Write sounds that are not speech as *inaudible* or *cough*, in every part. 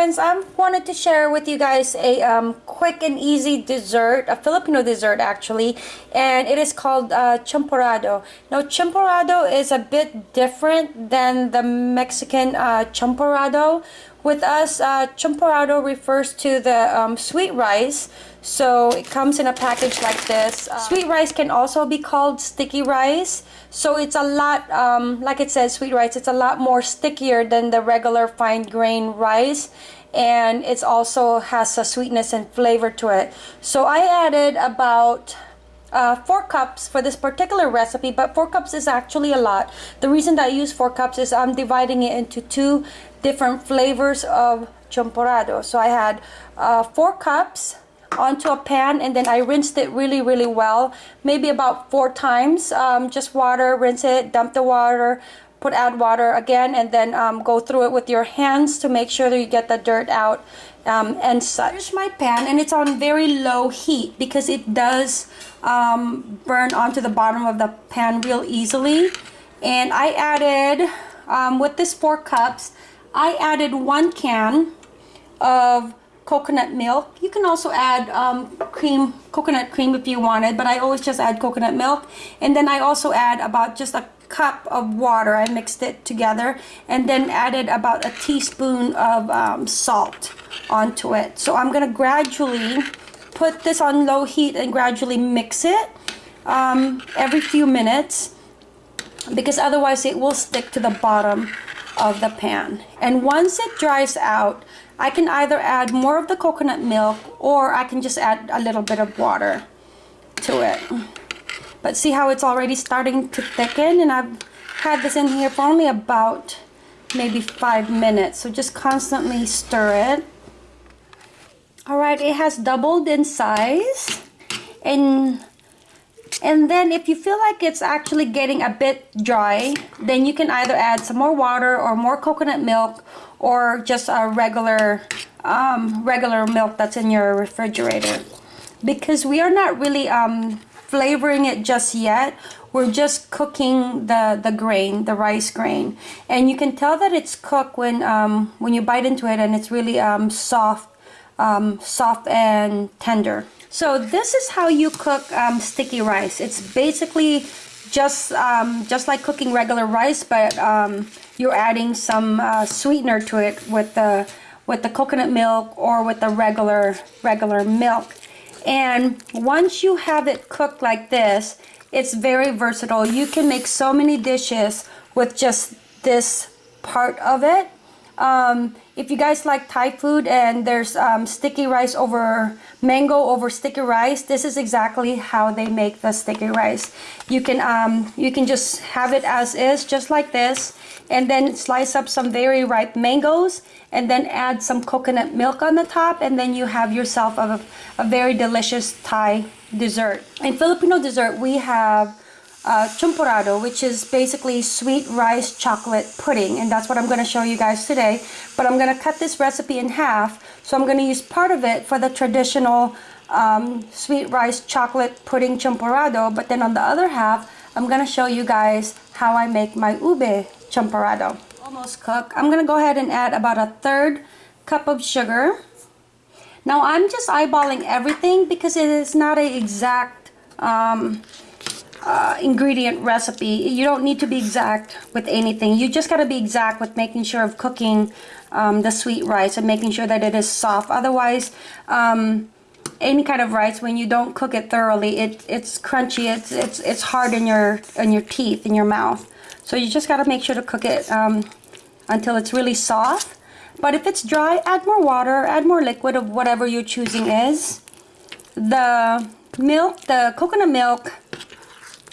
friends, I wanted to share with you guys a um, quick and easy dessert, a Filipino dessert actually, and it is called uh, champurrado. Now champurrado is a bit different than the Mexican uh, champurrado. With us, uh, champurrado refers to the um, sweet rice. So it comes in a package like this. Uh, sweet rice can also be called sticky rice. So it's a lot, um, like it says, sweet rice, it's a lot more stickier than the regular fine grain rice. And it also has a sweetness and flavor to it. So I added about uh, four cups for this particular recipe but four cups is actually a lot the reason that I use four cups is I'm dividing it into two different flavors of champurrado so I had uh, four cups onto a pan and then I rinsed it really really well maybe about four times. Um, just water rinse it dump the water put add water again and then um, go through it with your hands to make sure that you get the dirt out um, and such. Here's my pan and it's on very low heat because it does um, burn onto the bottom of the pan real easily. And I added um, with this four cups I added one can of coconut milk. You can also add um, cream coconut cream if you wanted but I always just add coconut milk. And then I also add about just a cup of water. I mixed it together and then added about a teaspoon of um, salt onto it. So I'm gonna gradually put this on low heat and gradually mix it um, every few minutes because otherwise it will stick to the bottom of the pan. And once it dries out I can either add more of the coconut milk or I can just add a little bit of water to it. But see how it's already starting to thicken? And I've had this in here for only about maybe five minutes. So just constantly stir it. Alright, it has doubled in size. And and then if you feel like it's actually getting a bit dry, then you can either add some more water or more coconut milk or just a regular um, regular milk that's in your refrigerator. Because we are not really um, flavoring it just yet. We're just cooking the, the grain, the rice grain. And you can tell that it's cooked when, um, when you bite into it and it's really um, soft um, soft and tender. So this is how you cook um, sticky rice. It's basically just um, just like cooking regular rice, but um, you're adding some uh, sweetener to it with the with the coconut milk or with the regular regular milk. And once you have it cooked like this, it's very versatile. You can make so many dishes with just this part of it. Um, if you guys like Thai food and there's um, sticky rice over mango over sticky rice, this is exactly how they make the sticky rice. You can um, you can just have it as is, just like this, and then slice up some very ripe mangoes, and then add some coconut milk on the top, and then you have yourself a, a very delicious Thai dessert. In Filipino dessert, we have uh, champurrado, which is basically sweet rice chocolate pudding. And that's what I'm going to show you guys today. But I'm going to cut this recipe in half. So I'm going to use part of it for the traditional um, sweet rice chocolate pudding champurrado. But then on the other half, I'm going to show you guys how I make my ube champurrado. Almost cooked. I'm going to go ahead and add about a third cup of sugar. Now I'm just eyeballing everything because it is not an exact um, uh, ingredient recipe. You don't need to be exact with anything. You just got to be exact with making sure of cooking um, the sweet rice and making sure that it is soft. Otherwise, um, any kind of rice, when you don't cook it thoroughly, it, it's crunchy. It's, it's, it's hard in your, in your teeth, in your mouth. So you just got to make sure to cook it um, until it's really soft. But if it's dry, add more water, add more liquid of whatever you're choosing is. The milk, the coconut milk,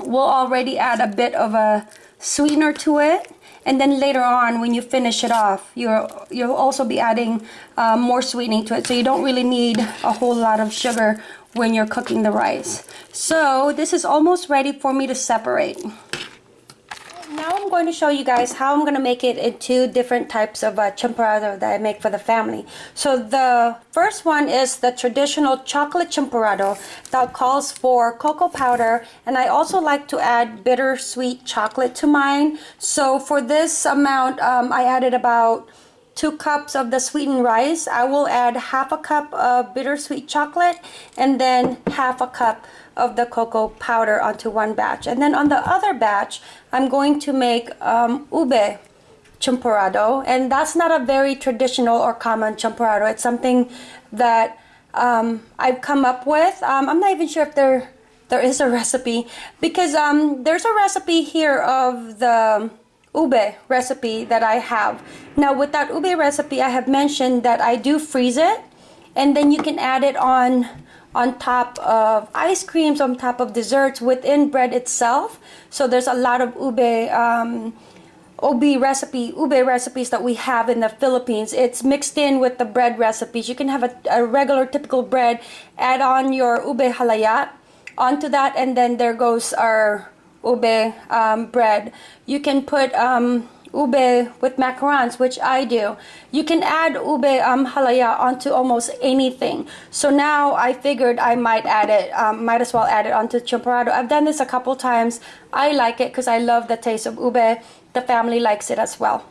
we'll already add a bit of a sweetener to it. And then later on when you finish it off you'll you'll also be adding uh, more sweetening to it. So you don't really need a whole lot of sugar when you're cooking the rice. So this is almost ready for me to separate now I'm going to show you guys how I'm going to make it into different types of uh, that I make for the family. So the first one is the traditional chocolate champurrado that calls for cocoa powder and I also like to add bittersweet chocolate to mine. So for this amount um, I added about two cups of the sweetened rice, I will add half a cup of bittersweet chocolate and then half a cup of the cocoa powder onto one batch. And then on the other batch, I'm going to make um, ube champurrado. And that's not a very traditional or common champurrado. It's something that um, I've come up with. Um, I'm not even sure if there there is a *laughs* recipe because um, there's a recipe here of the ube recipe that I have. Now with that ube recipe, I have mentioned that I do freeze it and then you can add it on on top of ice creams, on top of desserts within bread itself. So there's a lot of ube um, ube recipe, ube recipes that we have in the Philippines. It's mixed in with the bread recipes. You can have a, a regular typical bread, add on your ube halayat onto that, and then there goes our ube um, bread. You can put um, ube with macarons, which I do. You can add ube um, halaya onto almost anything. So now I figured I might add it, um, might as well add it onto champurrado. I've done this a couple times. I like it because I love the taste of ube. The family likes it as well.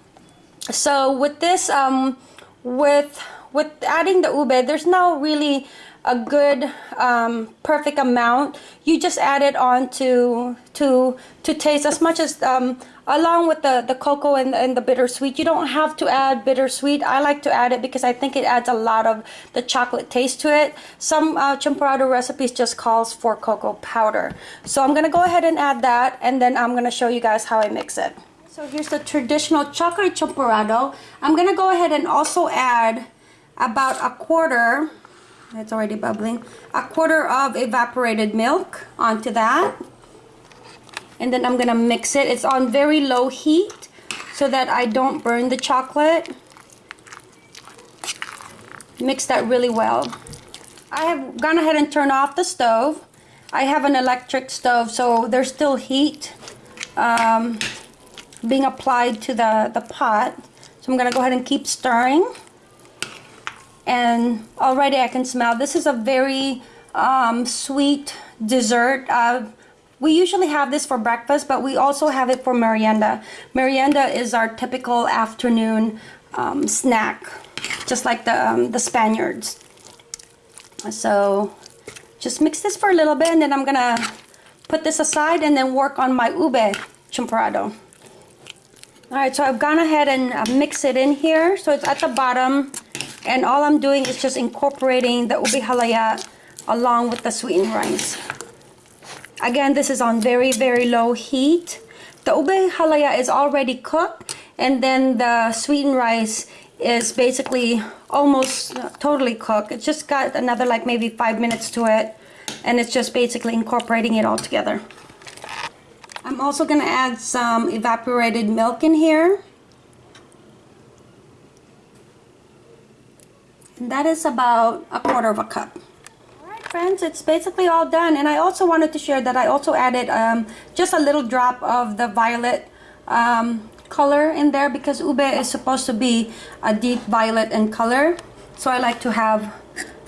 So with this, um, with with adding the ube, there's no really a good um, perfect amount you just add it on to to to taste as much as um, along with the the cocoa and, and the bittersweet. You don't have to add bittersweet. I like to add it because I think it adds a lot of the chocolate taste to it. Some uh, champurrado recipes just calls for cocoa powder. So I'm gonna go ahead and add that and then I'm gonna show you guys how I mix it. So here's the traditional chocolate champurrado I'm gonna go ahead and also add about a quarter it's already bubbling. A quarter of evaporated milk onto that. And then I'm gonna mix it. It's on very low heat so that I don't burn the chocolate. Mix that really well. I have gone ahead and turned off the stove. I have an electric stove so there's still heat um, being applied to the the pot. So I'm gonna go ahead and keep stirring and already I can smell. This is a very um, sweet dessert. Uh, we usually have this for breakfast but we also have it for merienda. Merienda is our typical afternoon um, snack just like the, um, the Spaniards. So just mix this for a little bit and then I'm gonna put this aside and then work on my ube champurrado Alright, so I've gone ahead and uh, mix it in here. So it's at the bottom and all I'm doing is just incorporating the ube halaya along with the sweetened rice. Again, this is on very, very low heat. The ube halaya is already cooked and then the sweetened rice is basically almost uh, totally cooked. It's just got another like maybe five minutes to it and it's just basically incorporating it all together. I'm also going to add some evaporated milk in here. And that is about a quarter of a cup. Alright friends, it's basically all done. And I also wanted to share that I also added um, just a little drop of the violet um, color in there because ube is supposed to be a deep violet in color. So I like to have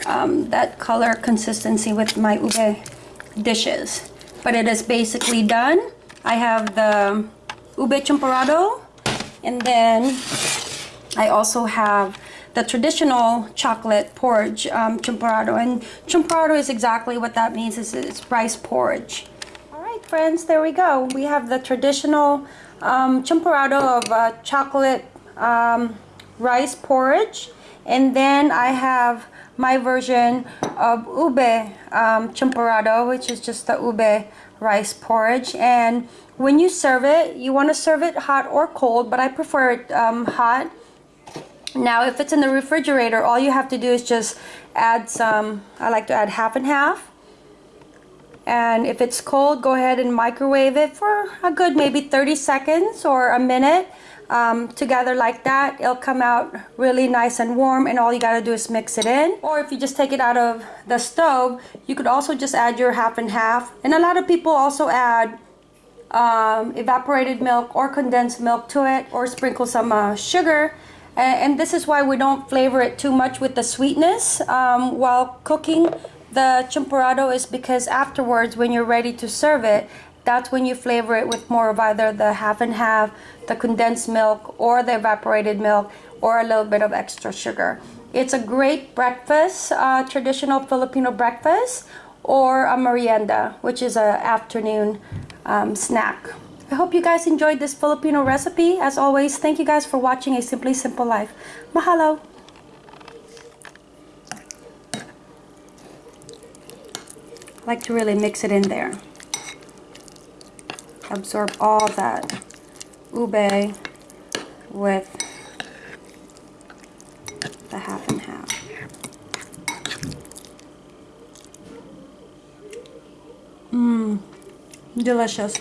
um, that color consistency with my ube dishes. But it is basically done. I have the ube champurrado and then I also have the traditional chocolate porridge um, champurrado. And champurrado is exactly what that means. It's, it's rice porridge. All right, friends, there we go. We have the traditional um, champurrado of uh, chocolate um, rice porridge. And then I have my version of ube um, champurrado, which is just the ube rice porridge. And when you serve it, you want to serve it hot or cold, but I prefer it um, hot now, if it's in the refrigerator, all you have to do is just add some, I like to add half and half. And if it's cold, go ahead and microwave it for a good maybe 30 seconds or a minute um, together like that. It'll come out really nice and warm and all you gotta do is mix it in. Or if you just take it out of the stove, you could also just add your half and half. And a lot of people also add um, evaporated milk or condensed milk to it or sprinkle some uh, sugar and this is why we don't flavor it too much with the sweetness um, while cooking the champurrado is because afterwards when you're ready to serve it that's when you flavor it with more of either the half and half, the condensed milk, or the evaporated milk, or a little bit of extra sugar. It's a great breakfast, uh, traditional Filipino breakfast, or a merienda, which is an afternoon um, snack. I hope you guys enjoyed this Filipino recipe. As always, thank you guys for watching A Simply Simple Life. Mahalo! I like to really mix it in there. Absorb all that ube with the half and half. Mmm, delicious.